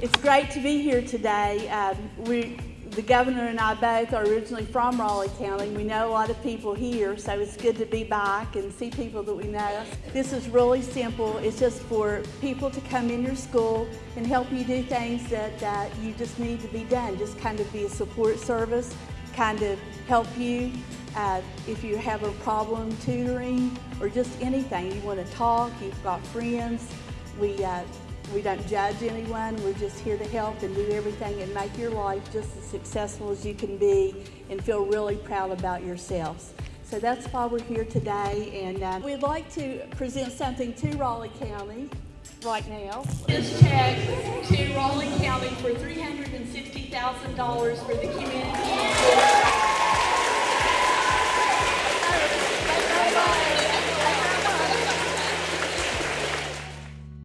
It's great to be here today. Um, we, the governor and I both are originally from Raleigh County. We know a lot of people here, so it's good to be back and see people that we know. This is really simple. It's just for people to come in your school and help you do things that uh, you just need to be done. Just kind of be a support service, kind of help you uh, if you have a problem tutoring or just anything. You want to talk, you've got friends. We uh, we don't judge anyone. We're just here to help and do everything and make your life just as successful as you can be and feel really proud about yourselves. So that's why we're here today. And uh, we'd like to present something to Raleigh County right now. This check to Raleigh County for $360,000 for the community.